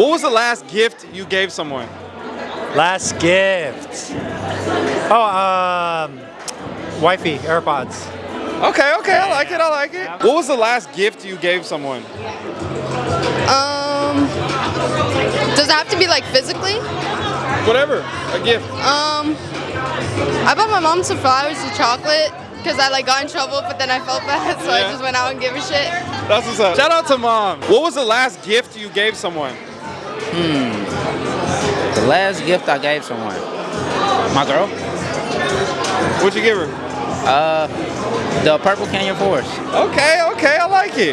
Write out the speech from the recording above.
What was the last gift you gave someone? Last gift. Oh, um, wifey, AirPods. Okay, okay, I like it, I like it. What was the last gift you gave someone? Um, does it have to be like physically? Whatever, a gift. Um, I bought my mom some flowers and chocolate because I like got in trouble, but then I felt bad, so I just went out and gave a shit. That's what's up. Shout out to mom. What was the last gift you gave someone? The last gift I gave someone, my girl, What'd you give her? uh, the Purple Canyon Forest. Okay, okay, I like it.